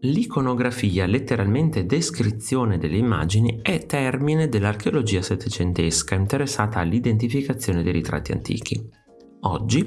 L'iconografia, letteralmente descrizione delle immagini, è termine dell'archeologia settecentesca interessata all'identificazione dei ritratti antichi. Oggi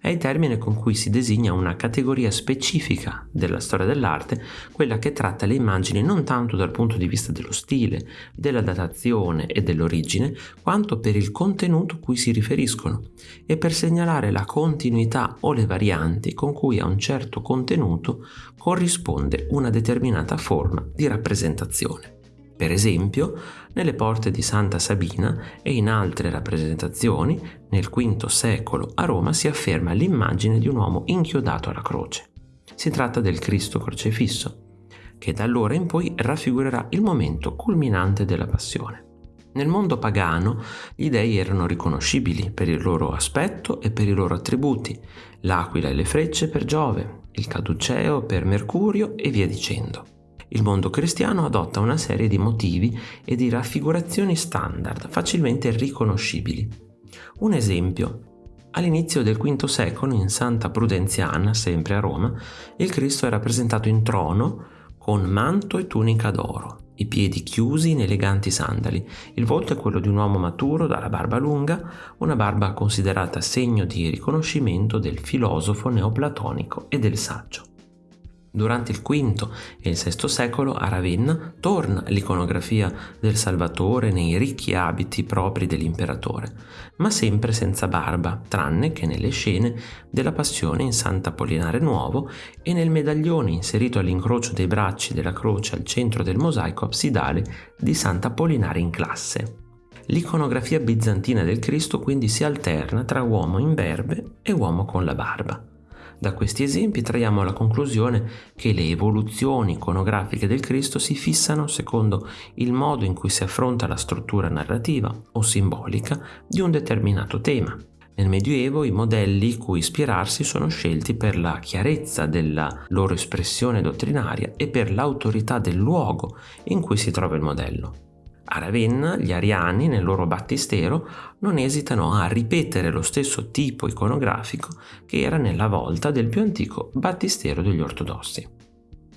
è il termine con cui si designa una categoria specifica della storia dell'arte, quella che tratta le immagini non tanto dal punto di vista dello stile, della datazione e dell'origine, quanto per il contenuto cui si riferiscono e per segnalare la continuità o le varianti con cui a un certo contenuto corrisponde una determinata forma di rappresentazione. Per esempio, nelle porte di Santa Sabina e in altre rappresentazioni, nel V secolo a Roma si afferma l'immagine di un uomo inchiodato alla croce. Si tratta del Cristo crocefisso, che da allora in poi raffigurerà il momento culminante della passione. Nel mondo pagano gli dei erano riconoscibili per il loro aspetto e per i loro attributi, l'aquila e le frecce per Giove, il caduceo per Mercurio e via dicendo il mondo cristiano adotta una serie di motivi e di raffigurazioni standard facilmente riconoscibili. Un esempio. All'inizio del V secolo in Santa Prudenziana, sempre a Roma, il Cristo è rappresentato in trono con manto e tunica d'oro, i piedi chiusi in eleganti sandali. Il volto è quello di un uomo maturo dalla barba lunga, una barba considerata segno di riconoscimento del filosofo neoplatonico e del saggio. Durante il V e il VI secolo a Ravenna torna l'iconografia del Salvatore nei ricchi abiti propri dell'imperatore, ma sempre senza barba, tranne che nelle scene della Passione in Sant'Apollinare Nuovo e nel medaglione inserito all'incrocio dei bracci della croce al centro del mosaico absidale di Sant'Apollinare in classe. L'iconografia bizantina del Cristo quindi si alterna tra uomo in berbe e uomo con la barba. Da questi esempi traiamo la conclusione che le evoluzioni iconografiche del Cristo si fissano secondo il modo in cui si affronta la struttura narrativa o simbolica di un determinato tema. Nel Medioevo i modelli cui ispirarsi sono scelti per la chiarezza della loro espressione dottrinaria e per l'autorità del luogo in cui si trova il modello. A Ravenna gli ariani nel loro battistero non esitano a ripetere lo stesso tipo iconografico che era nella volta del più antico battistero degli ortodossi.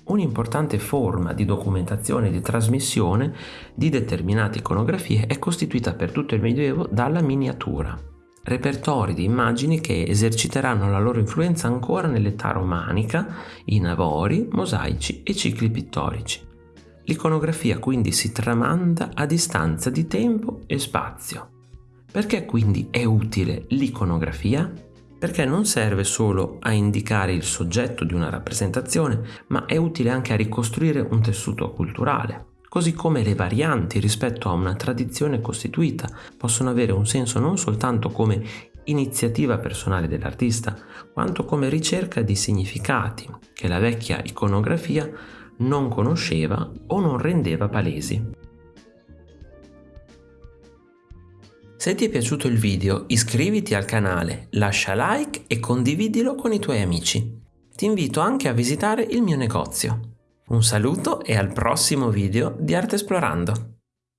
Un'importante forma di documentazione e di trasmissione di determinate iconografie è costituita per tutto il Medioevo dalla miniatura, repertori di immagini che eserciteranno la loro influenza ancora nell'età romanica in avori, mosaici e cicli pittorici. L'iconografia quindi si tramanda a distanza di tempo e spazio. Perché quindi è utile l'iconografia? Perché non serve solo a indicare il soggetto di una rappresentazione, ma è utile anche a ricostruire un tessuto culturale. Così come le varianti rispetto a una tradizione costituita possono avere un senso non soltanto come iniziativa personale dell'artista, quanto come ricerca di significati che la vecchia iconografia non conosceva o non rendeva palesi. Se ti è piaciuto il video iscriviti al canale, lascia like e condividilo con i tuoi amici. Ti invito anche a visitare il mio negozio. Un saluto e al prossimo video di Arte Esplorando!